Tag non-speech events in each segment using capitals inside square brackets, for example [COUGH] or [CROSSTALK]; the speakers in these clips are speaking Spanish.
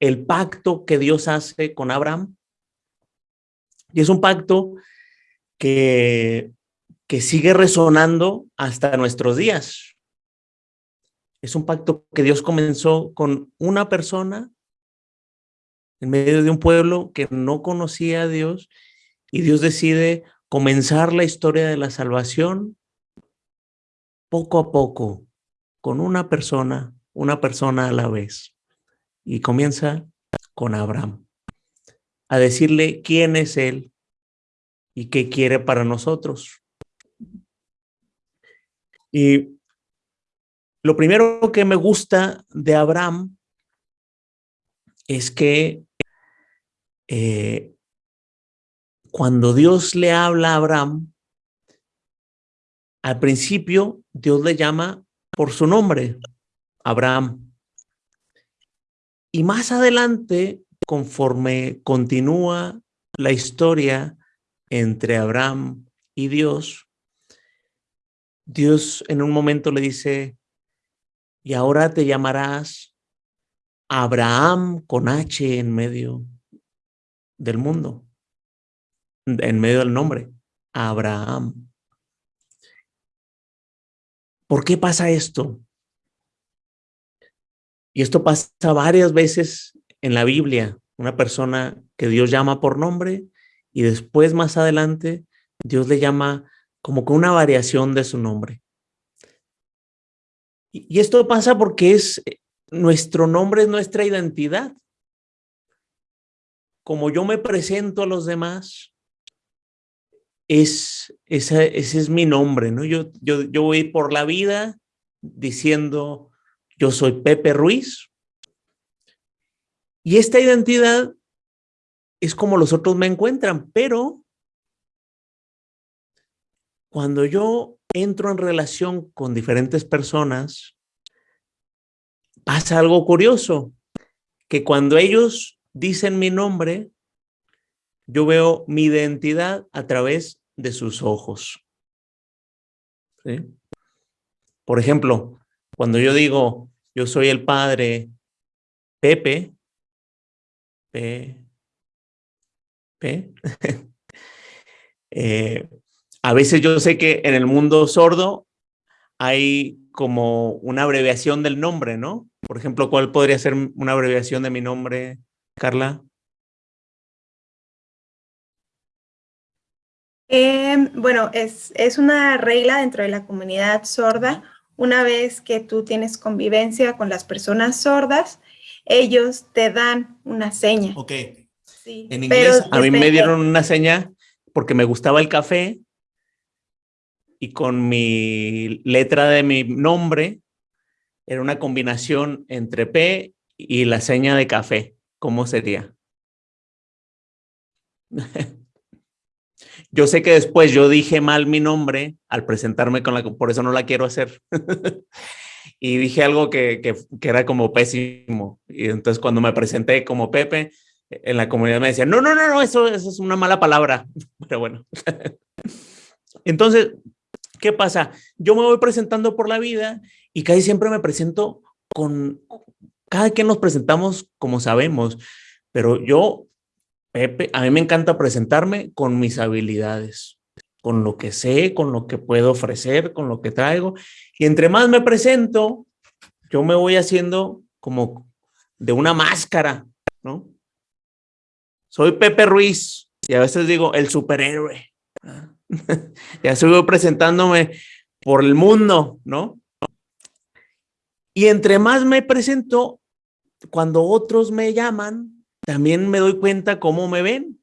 el pacto que Dios hace con Abraham. Y es un pacto que, que sigue resonando hasta nuestros días. Es un pacto que Dios comenzó con una persona en medio de un pueblo que no conocía a Dios y Dios decide comenzar la historia de la salvación poco a poco, con una persona, una persona a la vez. Y comienza con Abraham, a decirle quién es Él y qué quiere para nosotros. Y lo primero que me gusta de Abraham es que eh, cuando Dios le habla a Abraham, al principio Dios le llama por su nombre, Abraham. Y más adelante, conforme continúa la historia entre Abraham y Dios, Dios en un momento le dice, y ahora te llamarás Abraham con H en medio del mundo, en medio del nombre, Abraham. ¿Por qué pasa esto? Y esto pasa varias veces en la Biblia. Una persona que Dios llama por nombre y después más adelante Dios le llama como con una variación de su nombre. Y esto pasa porque es nuestro nombre es nuestra identidad. Como yo me presento a los demás, es, ese es mi nombre, ¿no? Yo, yo, yo voy por la vida diciendo, yo soy Pepe Ruiz. Y esta identidad es como los otros me encuentran, pero cuando yo entro en relación con diferentes personas, pasa algo curioso, que cuando ellos dicen mi nombre, yo veo mi identidad a través de sus ojos. Por ejemplo, cuando yo digo, yo soy el padre Pepe, P, P, [LAUGHS] eh, a veces yo sé que en el mundo sordo hay como una abreviación del nombre, ¿no? Por ejemplo, ¿cuál podría ser una abreviación de mi nombre, Carla? Em, bueno, es, es una regla dentro de la comunidad sorda. Una vez que tú tienes convivencia con las personas sordas, ellos te dan una seña. Ok. Sí, en inglés, a mí me dieron una seña porque me gustaba el café y con mi letra de mi nombre era una combinación entre P y la seña de café. ¿Cómo sería? [LAUGHS] yo sé que después yo dije mal mi nombre al presentarme con la, por eso no la quiero hacer. [LAUGHS] y dije algo que, que, era como pésimo. Y entonces cuando me presenté como Pepe, en la comunidad me decían, no, no, no, no, eso, eso es una mala palabra. [LAUGHS] Pero bueno. [LAUGHS] entonces, ¿Qué pasa? Yo me voy presentando por la vida y casi siempre me presento con, cada quien nos presentamos como sabemos, pero yo, Pepe, a mí me encanta presentarme con mis habilidades, con lo que sé, con lo que puedo ofrecer, con lo que traigo. Y entre más me presento, yo me voy haciendo como de una máscara, ¿no? Soy Pepe Ruiz y a veces digo el superhéroe. [LAUGHS] ya sigo presentándome por el mundo, ¿no? Y entre más me presento, cuando otros me llaman, también me doy cuenta cómo me ven.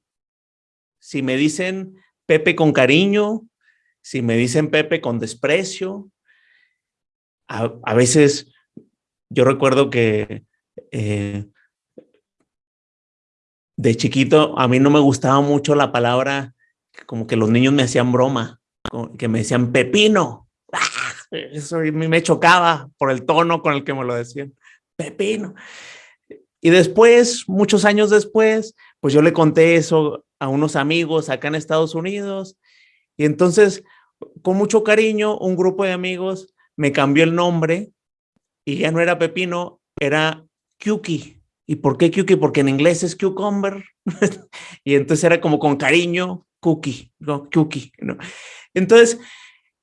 Si me dicen Pepe con cariño, si me dicen Pepe con desprecio. A, veces yo recuerdo que eh, de chiquito a mí no me gustaba mucho la palabra como que los niños me hacían broma, que me decían pepino. [LAUGHS] Eso a mí me chocaba por el tono con el que me lo decían. Pepino. Y después, muchos años después, pues yo le conté eso a unos amigos acá en Estados Unidos. Y entonces, con mucho cariño, un grupo de amigos me cambió el nombre y ya no era Pepino, era Kyuki. ¿Y por qué cookie? Porque en inglés es cucumber. [LAUGHS] y entonces era como con cariño, cookie, no, cookie. ¿no? Entonces,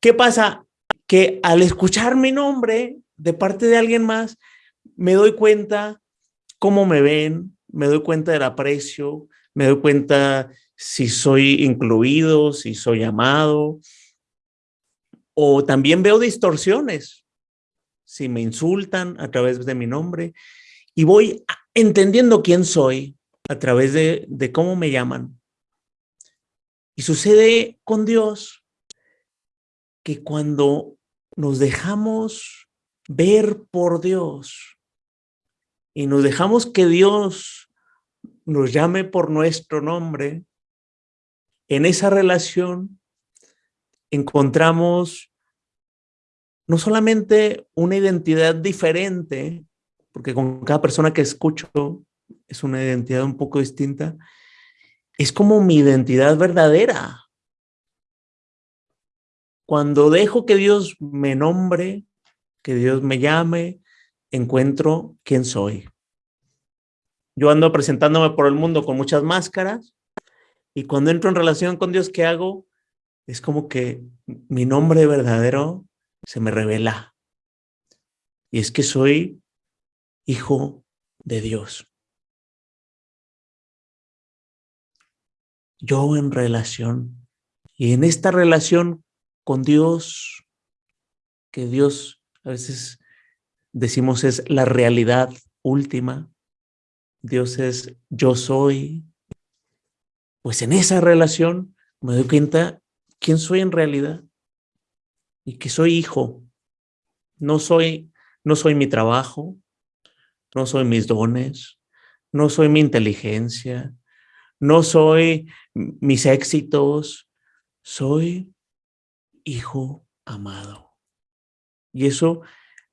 ¿qué pasa? Que al escuchar mi nombre de parte de alguien más, me doy cuenta cómo me ven, me doy cuenta del aprecio, me doy cuenta si soy incluido, si soy amado, o también veo distorsiones, si me insultan a través de mi nombre, y voy entendiendo quién soy a través de, de cómo me llaman. Y sucede con Dios que cuando nos dejamos ver por Dios y nos dejamos que Dios nos llame por nuestro nombre, en esa relación encontramos no solamente una identidad diferente, porque con cada persona que escucho es una identidad un poco distinta, es como mi identidad verdadera. Cuando dejo que Dios me nombre, que Dios me llame, encuentro quién soy. Yo ando presentándome por el mundo con muchas máscaras y cuando entro en relación con Dios, ¿qué hago? Es como que mi nombre verdadero se me revela. Y es que soy hijo de Dios. Yo en relación. Y en esta relación con Dios, que Dios a veces decimos es la realidad última, Dios es yo soy, pues en esa relación me doy cuenta quién soy en realidad y que soy hijo. No soy, no soy mi trabajo, no soy mis dones, no soy mi inteligencia, no soy mis éxitos, soy hijo amado. Y eso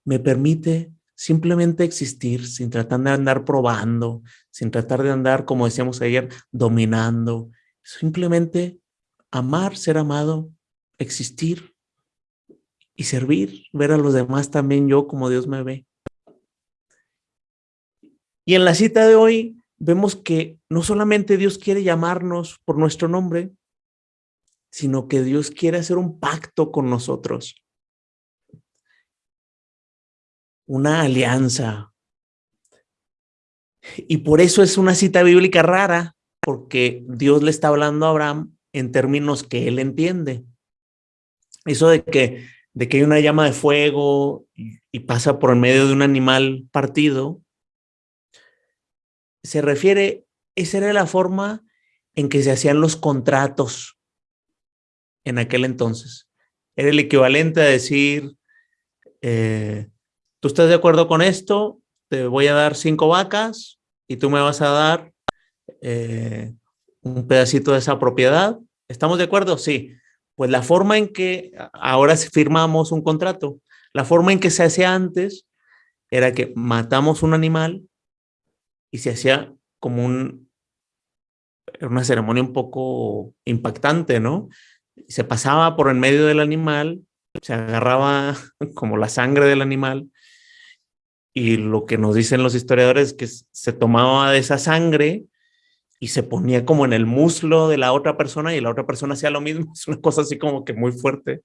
me permite simplemente existir sin tratar de andar probando, sin tratar de andar, como decíamos ayer, dominando. Simplemente amar, ser amado, existir y servir, ver a los demás también yo como Dios me ve. Y en la cita de hoy vemos que no solamente Dios quiere llamarnos por nuestro nombre, sino que Dios quiere hacer un pacto con nosotros una alianza. Y por eso es una cita bíblica rara, porque Dios le está hablando a Abraham en términos que él entiende. Eso de que, de que hay una llama de fuego y, pasa por el medio de un animal partido, se refiere, esa era la forma en que se hacían los contratos en aquel entonces. Era el equivalente a decir, eh, ¿tú estás de acuerdo con esto? Te voy a dar cinco vacas y tú me vas a dar eh, un pedacito de esa propiedad. ¿Estamos de acuerdo? Sí. Pues la forma en que ahora firmamos un contrato, la forma en que se hacía antes era que matamos un animal y se hacía como un, una ceremonia un poco impactante, ¿no? Se pasaba por el medio del animal, se agarraba [LAUGHS] como la sangre del animal y lo que nos dicen los historiadores es que se tomaba de esa sangre y se ponía como en el muslo de la otra persona y la otra persona hacía lo mismo. [LAUGHS] Es una cosa así como que muy fuerte.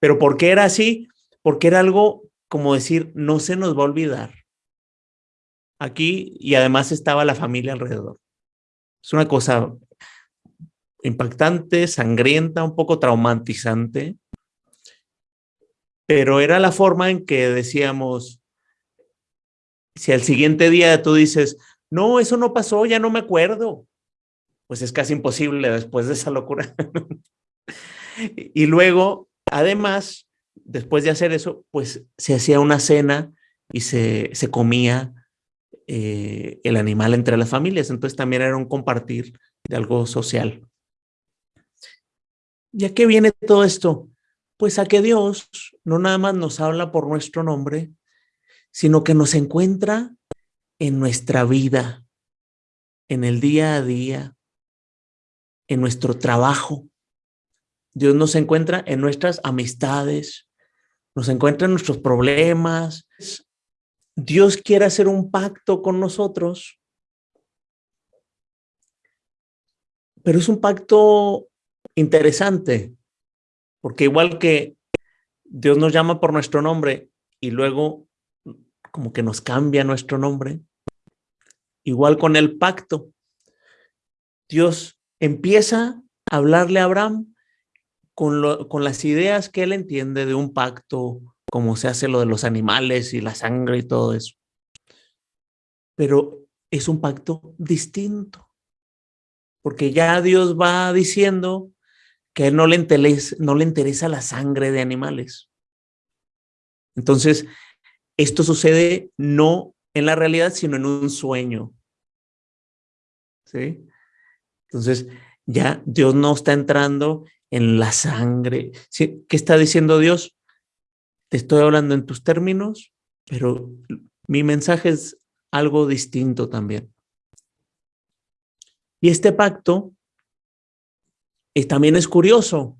Pero ¿por qué era así? Porque era algo como decir, no se nos va a olvidar. Aquí y además estaba la familia alrededor. Es una cosa impactante, sangrienta, un poco traumatizante, pero era la forma en que decíamos, si al siguiente día tú dices, no, eso no pasó, ya no me acuerdo, pues es casi imposible después de esa locura. y luego, además, después de hacer eso, pues se hacía una cena y se, se comía eh, el animal entre las familias. Entonces también era un compartir de algo social. ¿Y a qué viene todo esto? Pues a que Dios no nada más nos habla por nuestro nombre, sino que nos encuentra en nuestra vida, en el día a día, en nuestro trabajo. Dios nos encuentra en nuestras amistades, nos encuentra en nuestros problemas. Dios quiere hacer un pacto con nosotros, pero es un pacto interesante, porque igual que Dios nos llama por nuestro nombre y luego como que nos cambia nuestro nombre, igual con el pacto. Dios empieza a hablarle a Abraham con, con las ideas que él entiende de un pacto como se hace lo de los animales y la sangre y todo eso. Pero es un pacto distinto, porque ya Dios va diciendo que él no le, interesa, no le interesa la sangre de animales. Entonces, esto sucede no en la realidad, sino en un sueño. ¿Sí? Entonces, ya Dios no está entrando en la sangre. ¿Qué está diciendo Dios? te estoy hablando en tus términos, pero mi mensaje es algo distinto también. Y este pacto eh, también es curioso,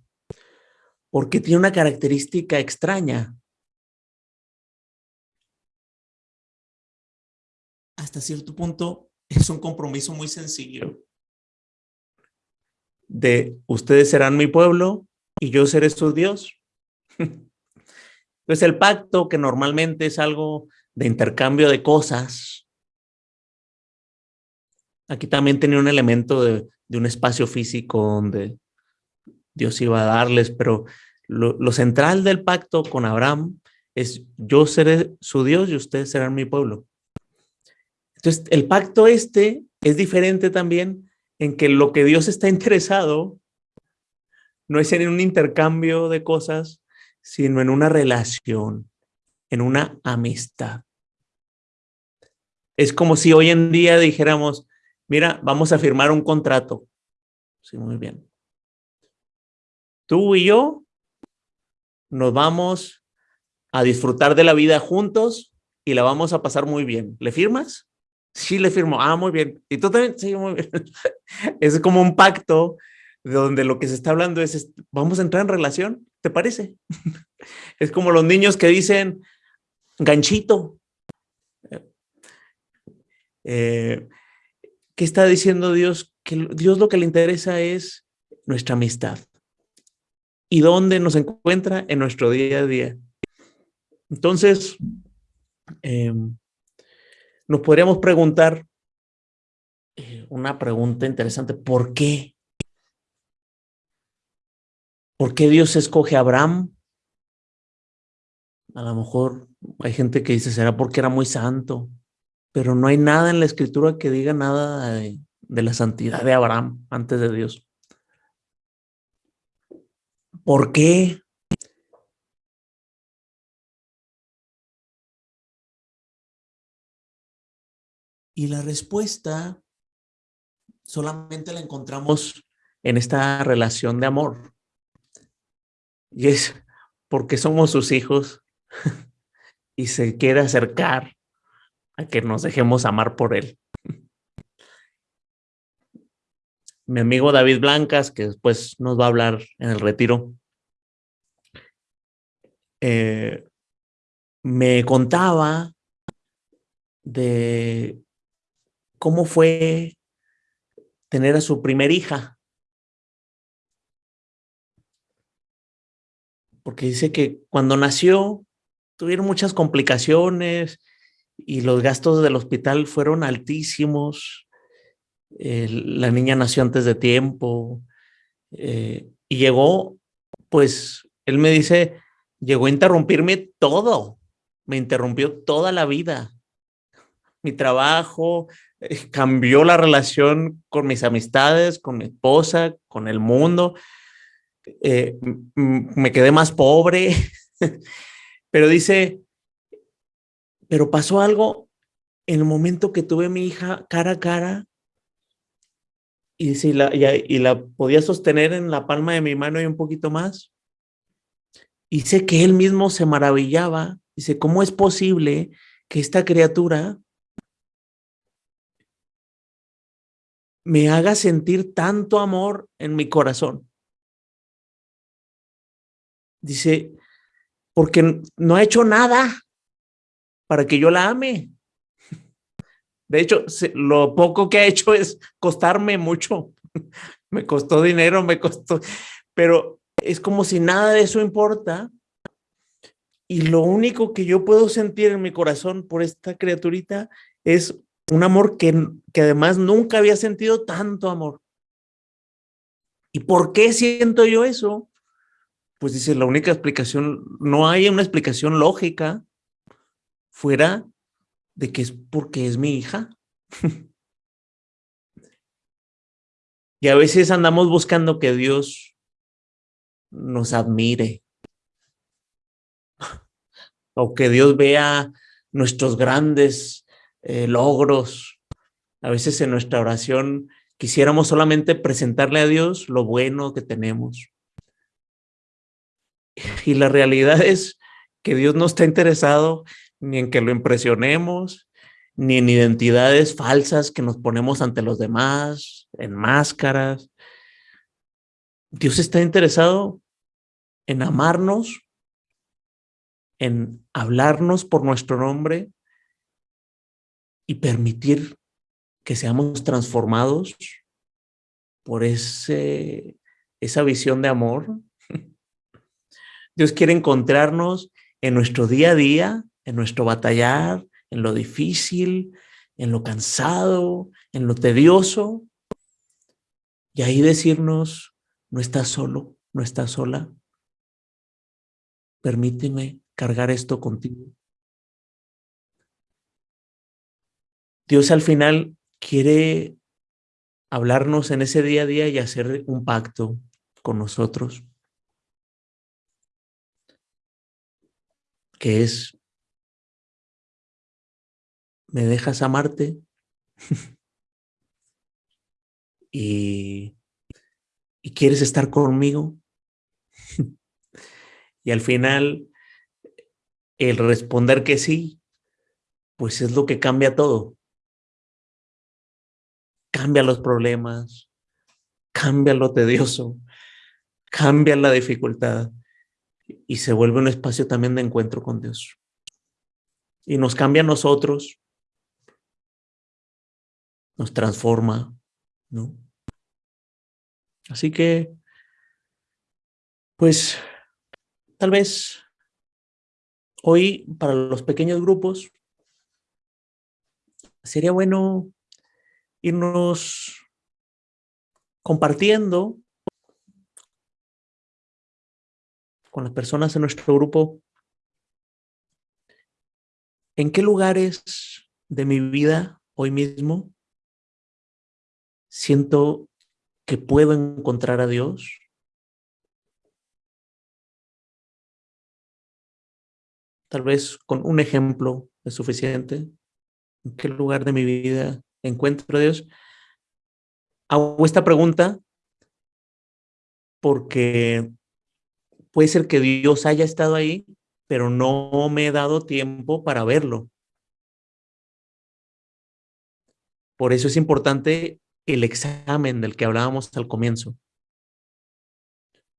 porque tiene una característica extraña. Hasta cierto punto es un compromiso muy sencillo de ustedes serán mi pueblo y yo seré su Dios. Entonces [LAUGHS] el pacto, que normalmente es algo de intercambio de cosas, aquí también tenía un elemento de, un espacio físico donde Dios iba a darles, pero lo, central del pacto con Abraham es yo seré su Dios y ustedes serán mi pueblo. Entonces el pacto este es diferente también en que lo que Dios está [LAUGHS] interesado no es en un intercambio de cosas, sino en una relación, en una amistad. Es como si hoy en día dijéramos, mira, vamos a firmar un contrato. Sí, muy bien. Tú y yo nos vamos a disfrutar de la vida juntos y la vamos a pasar muy bien. ¿Le firmas? Sí, le firmo. Ah, muy bien. ¿Y tú también? Sí, muy bien. [LAUGHS] Es como un pacto donde lo que se está hablando es, vamos a entrar en relación. ¿Te parece? [LAUGHS] es como los niños que dicen, ganchito. Eh, ¿Qué está diciendo Dios? Que Dios lo que le interesa es nuestra amistad. ¿Y dónde nos encuentra? En nuestro día a día. Entonces, em, nos podríamos preguntar eh, una pregunta interesante, ¿por qué? ¿Por qué Dios escoge a Abraham? A lo mejor hay gente que dice, será porque era muy santo, pero no hay nada en la escritura que diga nada de, la santidad de Abraham antes de Dios. ¿Por qué? Y la respuesta solamente la encontramos en esta relación de amor. Y es porque somos sus hijos [LAUGHS] y se quiere acercar a que nos dejemos amar por él. Mi amigo David Blancas, que después nos va a hablar en el retiro, eh, me contaba de cómo fue tener a su primer hija. porque dice que cuando nació tuvieron muchas complicaciones y los gastos del hospital fueron altísimos. la niña nació antes de tiempo eh, y llegó, pues, él me dice, llegó a interrumpirme todo, me interrumpió toda la vida, mi trabajo, eh, cambió la relación con mis amistades, con mi esposa, con el mundo. Eh, me quedé más pobre, [LAUGHS] pero dice, pero pasó algo en el momento que tuve a mi hija cara a cara y, si la, y, la podía sostener en la palma de mi mano y un poquito más. Y sé que él mismo se maravillaba. Dice, ¿cómo es posible que esta criatura me haga sentir tanto amor en mi corazón? Dice, porque no ha hecho nada. para que yo la ame. De hecho, lo poco que ha hecho es costarme mucho. [LAUGHS] Me costó dinero, me costó, pero es como si nada de eso importa. Y lo único que yo puedo sentir en mi corazón por esta criaturita es un amor que, que además nunca había sentido tanto amor. ¿Y por qué siento yo eso? Pues dice, la única explicación, no hay una explicación lógica fuera de que es porque es mi hija. [LAUGHS] y a veces andamos buscando que Dios nos admire [LAUGHS] o que Dios vea nuestros grandes eh, logros. A veces en nuestra oración quisiéramos solamente presentarle a Dios lo bueno que tenemos. Y la realidad es que Dios no está interesado ni en que lo impresionemos, ni en identidades falsas que nos ponemos ante los demás, en máscaras. Dios está interesado en amarnos, en hablarnos por nuestro nombre y permitir que seamos transformados por ese, esa visión de amor. [LAUGHS] Dios quiere encontrarnos en nuestro día a día, en nuestro batallar, en lo difícil, en lo cansado, en lo tedioso. Y ahí decirnos, no estás solo, no estás sola. Permíteme cargar esto contigo. Dios al final quiere hablarnos en ese día a día y hacer un pacto con nosotros, que es ¿me dejas amarte? [LAUGHS] y, y quieres estar conmigo. [LAUGHS] y al final, el responder que sí, pues es lo que cambia todo. Cambia los problemas, cambia lo tedioso, cambia la dificultad y se vuelve un espacio también de encuentro con Dios. Y nos cambia a nosotros, nos transforma, ¿no? Así que, pues, tal vez hoy para los pequeños grupos sería bueno irnos compartiendo con las personas en nuestro grupo en qué lugares de mi vida hoy mismo siento que puedo encontrar a Dios. Tal vez con un ejemplo es suficiente. ¿En qué lugar de mi vida encuentro a Dios? Hago esta pregunta porque puede ser que Dios haya estado ahí, pero no me he dado tiempo para verlo. Por eso es importante el examen del que hablábamos al comienzo.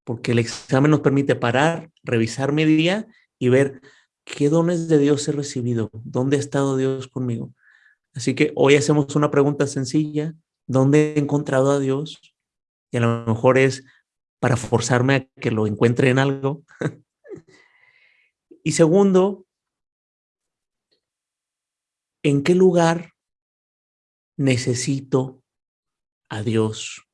Porque el examen nos permite parar, revisar mi día y ver qué dones de Dios he recibido, dónde ha estado Dios conmigo. Así que hoy hacemos una pregunta sencilla, ¿dónde he encontrado a Dios? Y a lo mejor es para forzarme a que lo encuentre en algo. [LAUGHS] y segundo, ¿en qué lugar necesito a Dios.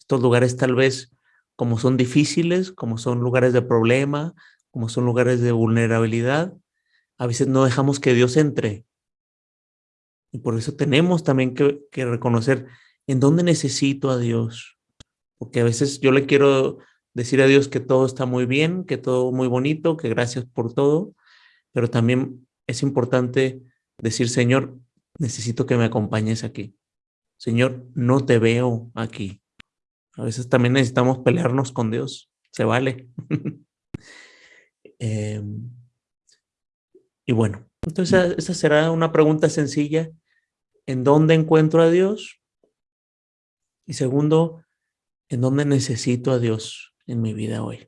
Estos lugares tal vez como son difíciles, como son lugares de problema, como son lugares de vulnerabilidad, a veces no dejamos que Dios entre. Y por eso tenemos también que, que reconocer en dónde necesito a Dios. Porque a veces yo le quiero decir a Dios que todo está muy bien, que todo muy bonito, que gracias por todo, pero también es importante decir, Señor, necesito que me acompañes aquí. Señor, no te veo aquí. A veces también necesitamos pelearnos con Dios. Se vale. [LAUGHS] Em, y bueno, entonces esa será una pregunta sencilla. ¿En dónde encuentro a Dios? Y segundo, ¿en dónde necesito a Dios en mi vida hoy?